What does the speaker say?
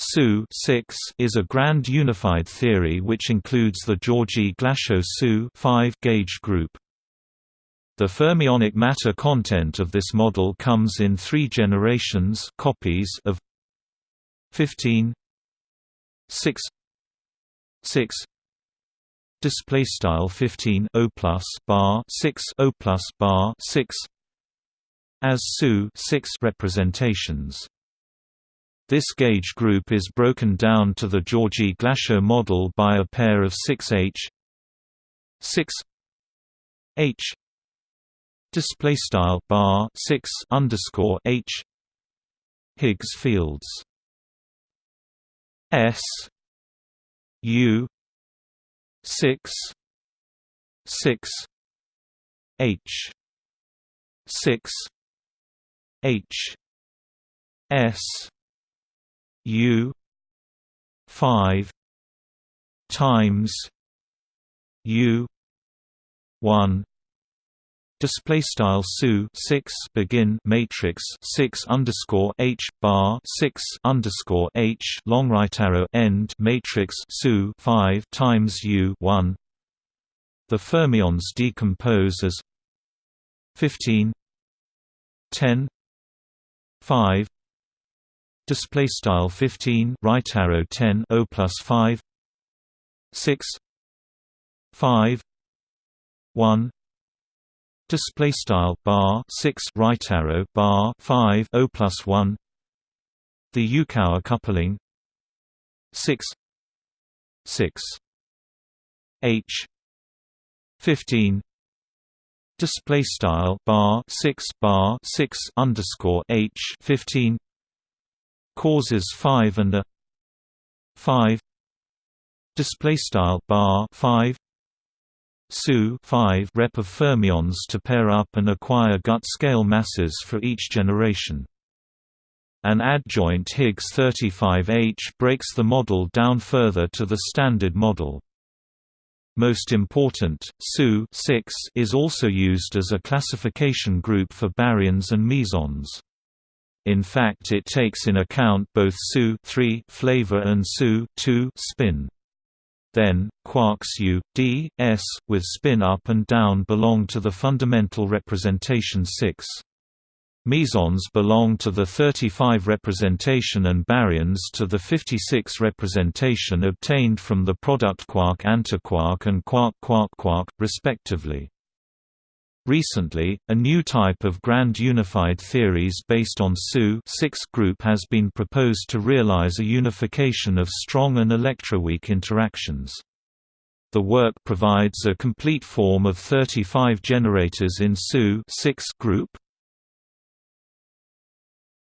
SU is a grand unified theory which includes the Georgi-Glashow SU gauge group. The fermionic matter content of this model comes in three generations copies of 15 6 6 display style 15 O plus bar 6 O plus bar 6 as SU 6 representations this gauge group is broken down to the Georgi-Glashow model by a pair of 6H 6 H display style bar 6 underscore H Higgs fields. S U 6 6 H 6 H S U five times U one display style su 6 begin matrix 6 underscore h bar 6 underscore h long right arrow end matrix su 5 times u 1 the fermions decompose as 15 10 5 display style 15 right arrow 10 o plus 5 6 5 1 display style bar 6 right arrow bar 5 o plus 1 the Yukawa coupling. 6 6 h. 15 display style bar 6 bar 6 underscore h 15 causes 5 and a 5 display style bar 5 SU 5 rep of fermions to pair up and acquire gut scale masses for each generation. An adjoint Higgs 35H breaks the model down further to the standard model. Most important, SU 6 is also used as a classification group for baryons and mesons. In fact it takes in account both SU flavor and SU spin. Then, quarks U, D, S, with spin up and down belong to the fundamental representation 6. Mesons belong to the 35 representation and baryons to the 56 representation obtained from the product quark-antiquark and quark-quark-quark, respectively. Recently, a new type of grand unified theories based on SU group has been proposed to realize a unification of strong and electroweak interactions. The work provides a complete form of 35 generators in SU group,